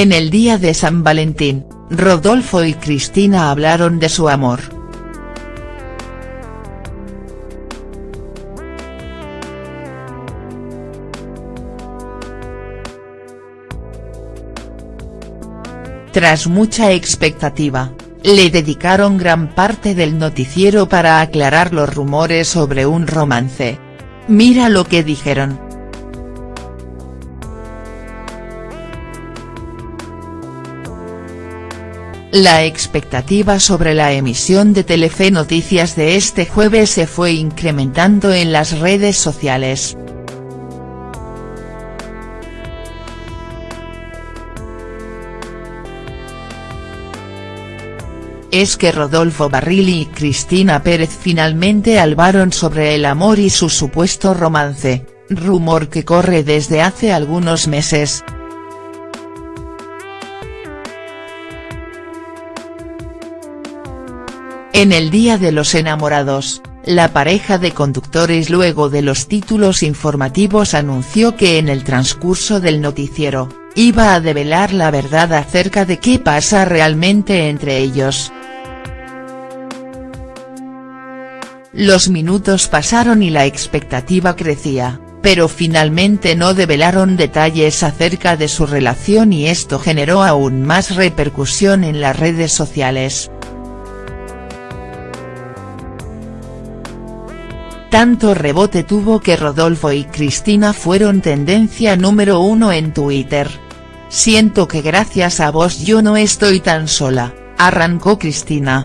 En el día de San Valentín, Rodolfo y Cristina hablaron de su amor. Tras mucha expectativa, le dedicaron gran parte del noticiero para aclarar los rumores sobre un romance. Mira lo que dijeron. La expectativa sobre la emisión de Telefe Noticias de este jueves se fue incrementando en las redes sociales. Es que Rodolfo Barrilli y Cristina Pérez finalmente albaron sobre el amor y su supuesto romance, rumor que corre desde hace algunos meses. En el Día de los Enamorados, la pareja de conductores luego de los títulos informativos anunció que en el transcurso del noticiero, iba a develar la verdad acerca de qué pasa realmente entre ellos. Los minutos pasaron y la expectativa crecía, pero finalmente no develaron detalles acerca de su relación y esto generó aún más repercusión en las redes sociales. Tanto rebote tuvo que Rodolfo y Cristina fueron tendencia número uno en Twitter. Siento que gracias a vos yo no estoy tan sola, arrancó Cristina.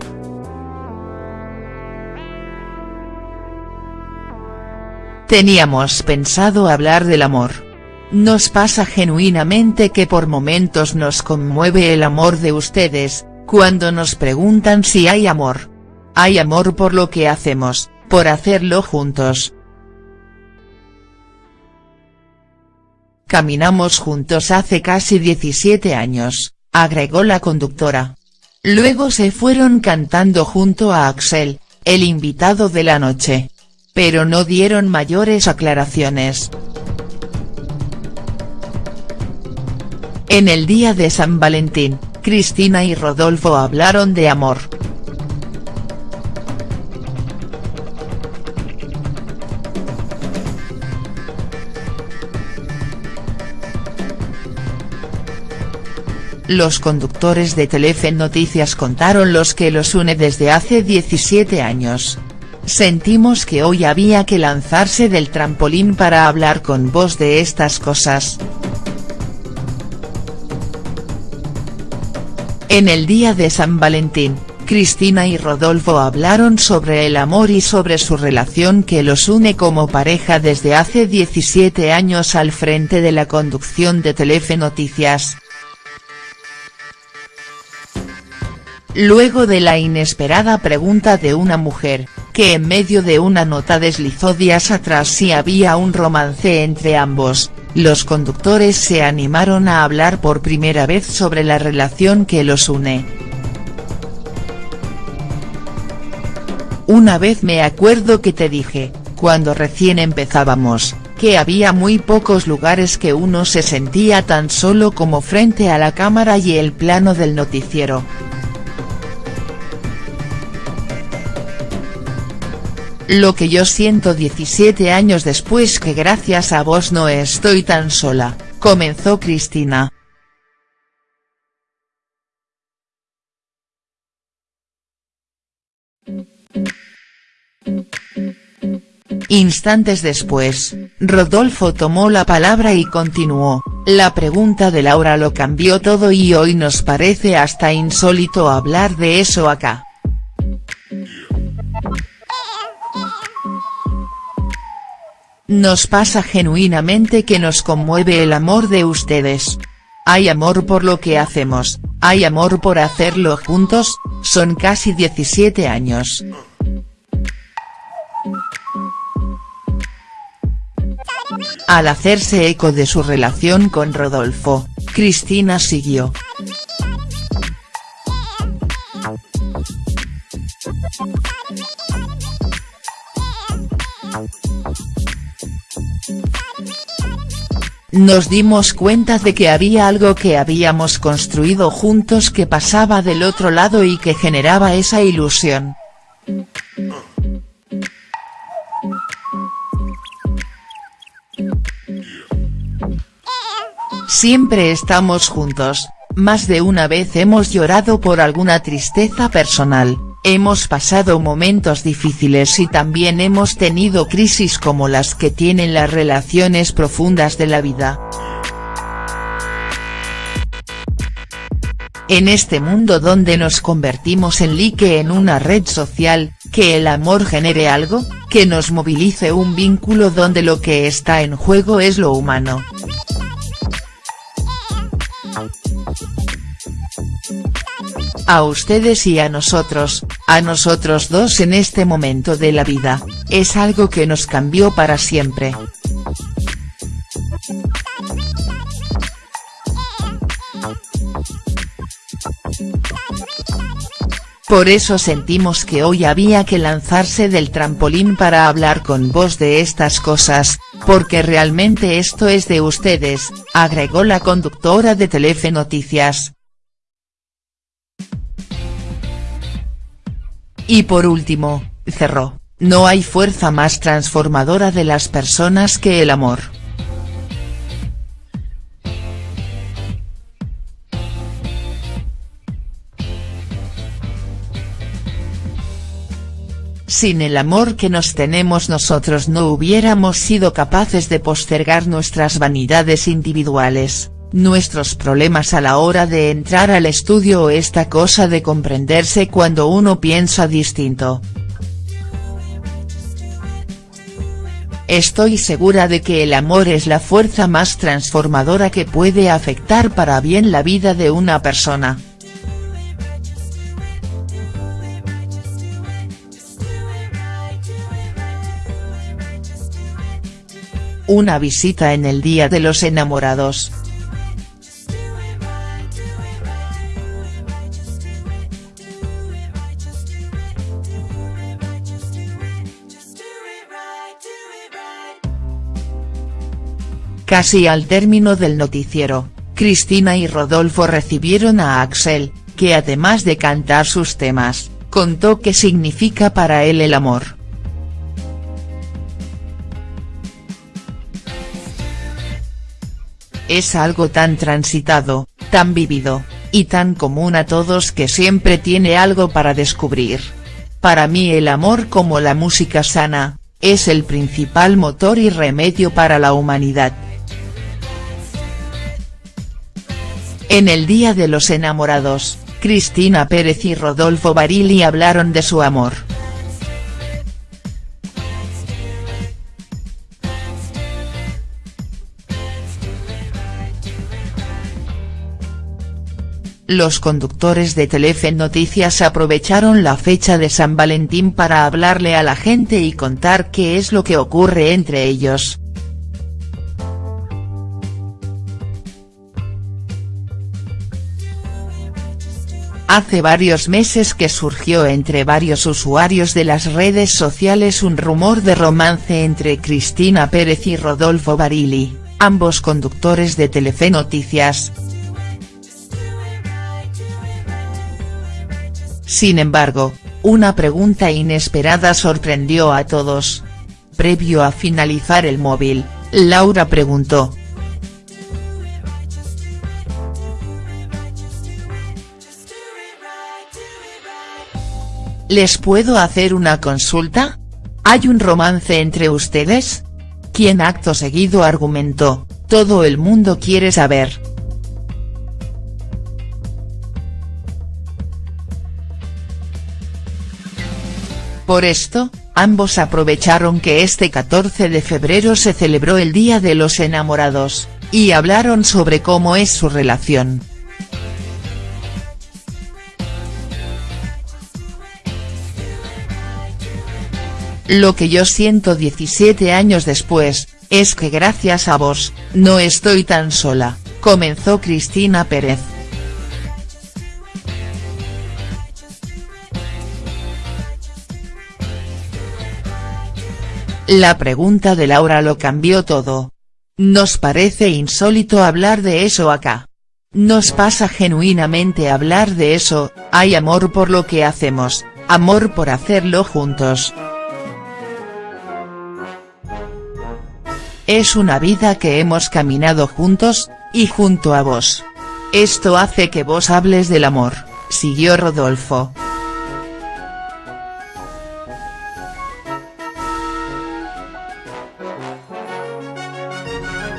Teníamos pensado hablar del amor. Nos pasa genuinamente que por momentos nos conmueve el amor de ustedes, cuando nos preguntan si hay amor. Hay amor por lo que hacemos, por hacerlo juntos. Caminamos juntos hace casi 17 años, agregó la conductora. Luego se fueron cantando junto a Axel, el invitado de la noche. Pero no dieron mayores aclaraciones. En el día de San Valentín, Cristina y Rodolfo hablaron de amor. Los conductores de Telefe Noticias contaron los que los une desde hace 17 años. Sentimos que hoy había que lanzarse del trampolín para hablar con vos de estas cosas. En el día de San Valentín, Cristina y Rodolfo hablaron sobre el amor y sobre su relación que los une como pareja desde hace 17 años al frente de la conducción de Telefe Noticias. Luego de la inesperada pregunta de una mujer, que en medio de una nota deslizó días atrás si había un romance entre ambos, los conductores se animaron a hablar por primera vez sobre la relación que los une. Una vez me acuerdo que te dije, cuando recién empezábamos, que había muy pocos lugares que uno se sentía tan solo como frente a la cámara y el plano del noticiero, Lo que yo siento 17 años después que gracias a vos no estoy tan sola, comenzó Cristina. Instantes después, Rodolfo tomó la palabra y continuó, la pregunta de Laura lo cambió todo y hoy nos parece hasta insólito hablar de eso acá. Nos pasa genuinamente que nos conmueve el amor de ustedes. Hay amor por lo que hacemos, hay amor por hacerlo juntos, son casi 17 años. Al hacerse eco de su relación con Rodolfo, Cristina siguió. Nos dimos cuenta de que había algo que habíamos construido juntos que pasaba del otro lado y que generaba esa ilusión. Siempre estamos juntos, más de una vez hemos llorado por alguna tristeza personal, hemos pasado momentos difíciles y también hemos tenido crisis como las que tienen las relaciones profundas de la vida. En este mundo donde nos convertimos en like en una red social, que el amor genere algo, que nos movilice un vínculo donde lo que está en juego es lo humano. A ustedes y a nosotros, a nosotros dos en este momento de la vida, es algo que nos cambió para siempre. Por eso sentimos que hoy había que lanzarse del trampolín para hablar con vos de estas cosas, porque realmente esto es de ustedes, agregó la conductora de Telefe Noticias. Y por último, cerró, no hay fuerza más transformadora de las personas que el amor. Sin el amor que nos tenemos nosotros no hubiéramos sido capaces de postergar nuestras vanidades individuales, nuestros problemas a la hora de entrar al estudio o esta cosa de comprenderse cuando uno piensa distinto. Estoy segura de que el amor es la fuerza más transformadora que puede afectar para bien la vida de una persona. Una visita en el Día de los Enamorados. Casi al término del noticiero, Cristina y Rodolfo recibieron a Axel, que además de cantar sus temas, contó qué significa para él el amor. Es algo tan transitado, tan vivido, y tan común a todos que siempre tiene algo para descubrir. Para mí el amor como la música sana, es el principal motor y remedio para la humanidad. En el Día de los Enamorados, Cristina Pérez y Rodolfo Barili hablaron de su amor. Los conductores de Telefe Noticias aprovecharon la fecha de San Valentín para hablarle a la gente y contar qué es lo que ocurre entre ellos. Hace varios meses que surgió entre varios usuarios de las redes sociales un rumor de romance entre Cristina Pérez y Rodolfo Barili, ambos conductores de Telefe Noticias. Sin embargo, una pregunta inesperada sorprendió a todos. Previo a finalizar el móvil, Laura preguntó. ¿Les puedo hacer una consulta? ¿Hay un romance entre ustedes? Quien acto seguido argumentó, todo el mundo quiere saber. Por esto, ambos aprovecharon que este 14 de febrero se celebró el Día de los Enamorados, y hablaron sobre cómo es su relación. Lo que yo siento 17 años después, es que gracias a vos, no estoy tan sola, comenzó Cristina Pérez. La pregunta de Laura lo cambió todo. Nos parece insólito hablar de eso acá. Nos pasa genuinamente hablar de eso, hay amor por lo que hacemos, amor por hacerlo juntos. Es una vida que hemos caminado juntos, y junto a vos. Esto hace que vos hables del amor, siguió Rodolfo.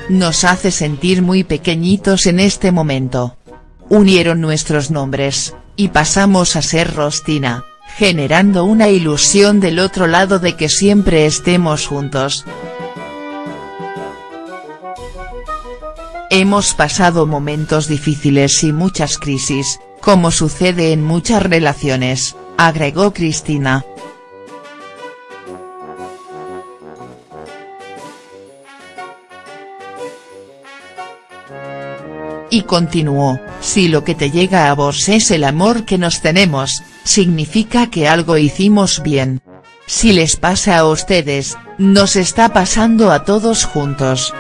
Nos hace sentir muy pequeñitos en este momento. Unieron nuestros nombres, y pasamos a ser Rostina, generando una ilusión del otro lado de que siempre estemos juntos. Hemos pasado momentos difíciles y muchas crisis, como sucede en muchas relaciones, agregó Cristina. Y continuó, si lo que te llega a vos es el amor que nos tenemos, significa que algo hicimos bien. Si les pasa a ustedes, nos está pasando a todos juntos.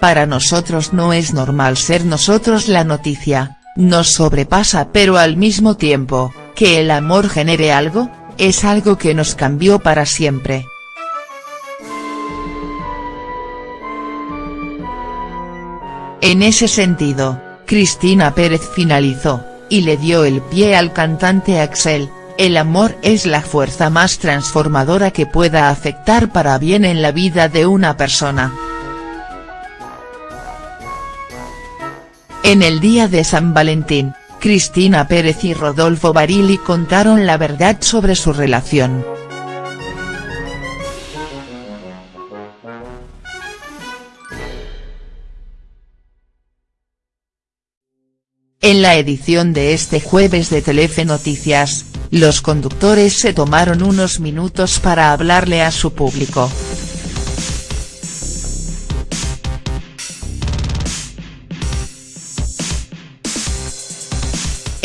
Para nosotros no es normal ser nosotros la noticia, nos sobrepasa pero al mismo tiempo, que el amor genere algo, es algo que nos cambió para siempre. En ese sentido, Cristina Pérez finalizó, y le dio el pie al cantante Axel, el amor es la fuerza más transformadora que pueda afectar para bien en la vida de una persona. En el día de San Valentín, Cristina Pérez y Rodolfo Barili contaron la verdad sobre su relación. En la edición de este jueves de Telefe Noticias, los conductores se tomaron unos minutos para hablarle a su público.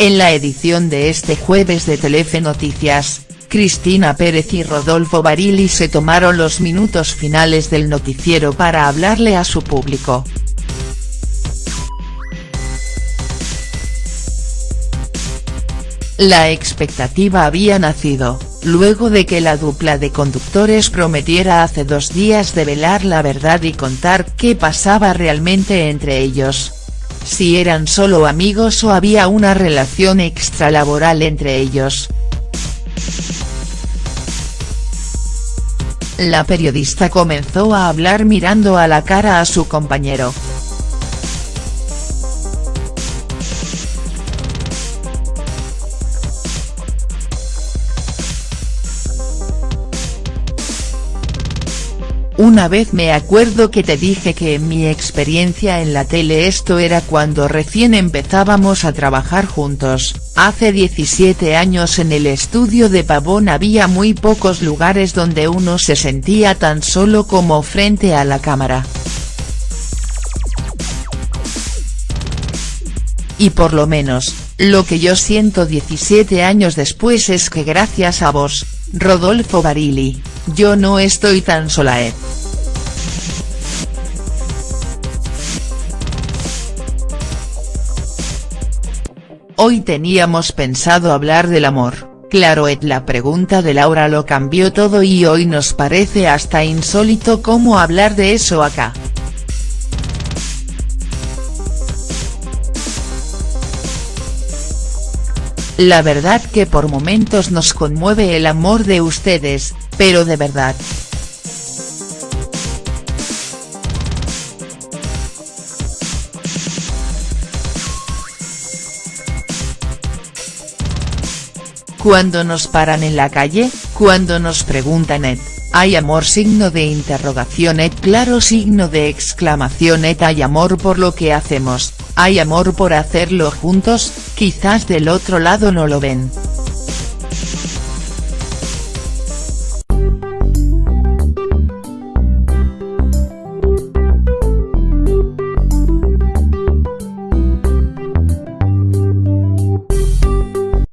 En la edición de este jueves de Telefe Noticias, Cristina Pérez y Rodolfo Barili se tomaron los minutos finales del noticiero para hablarle a su público. La expectativa había nacido, luego de que la dupla de conductores prometiera hace dos días develar la verdad y contar qué pasaba realmente entre ellos si eran solo amigos o había una relación extralaboral entre ellos. La periodista comenzó a hablar mirando a la cara a su compañero. Una vez me acuerdo que te dije que en mi experiencia en la tele esto era cuando recién empezábamos a trabajar juntos, hace 17 años en el estudio de Pavón había muy pocos lugares donde uno se sentía tan solo como frente a la cámara. Y por lo menos, lo que yo siento 17 años después es que gracias a vos, Rodolfo Barili, yo no estoy tan sola eh. Hoy teníamos pensado hablar del amor, claro Ed la pregunta de Laura lo cambió todo y hoy nos parece hasta insólito cómo hablar de eso acá. La verdad que por momentos nos conmueve el amor de ustedes, pero de verdad. Cuando nos paran en la calle, cuando nos preguntan Ed, hay amor signo de interrogación Ed claro signo de exclamación Ed hay amor por lo que hacemos, hay amor por hacerlo juntos, quizás del otro lado no lo ven.